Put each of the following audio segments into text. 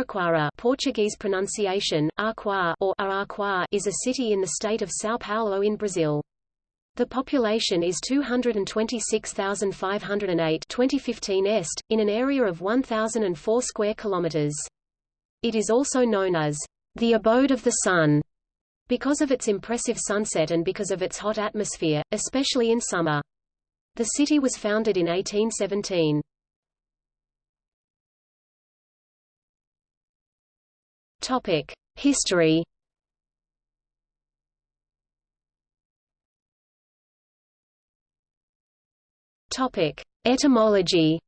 Araraquara Portuguese pronunciation, Arquá or Araraquá is a city in the state of São Paulo in Brazil. The population is 226,508 2015 est, in an area of 1,004 square kilometers. It is also known as the abode of the sun because of its impressive sunset and because of its hot atmosphere, especially in summer. The city was founded in 1817. Topic: History. Topic: Etymology.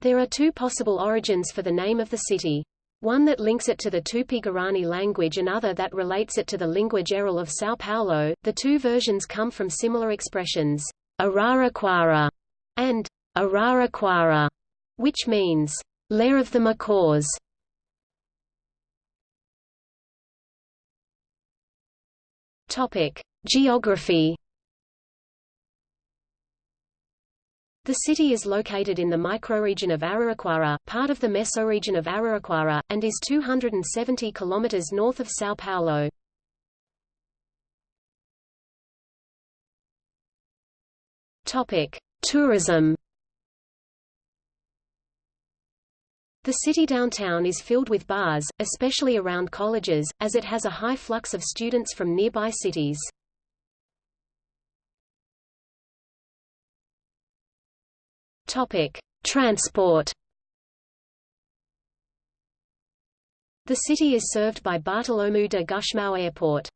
There are two possible origins for the name of the city. One that links it to the Tupi-Guarani language and other that relates it to the lingua geral of São Paulo. The two versions come from similar expressions, Araraquara and Araraquara, which means Lair of the macaws Topic: Geography. The city is located in the microregion of Araraquara, part of the mesoregion of Araraquara, and is 270 kilometers north of São Paulo. Topic: Tourism. The city downtown is filled with bars, especially around colleges, as it has a high flux of students from nearby cities. Topic: Transport. The city is served by Bartolomeu de Gusmão Airport.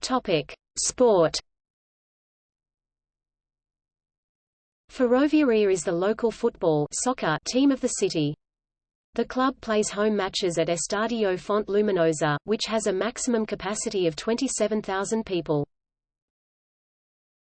Topic: Sport. Ferroviaria is the local football soccer team of the city. The club plays home matches at Estádio Fonte Luminosa, which has a maximum capacity of 27,000 people.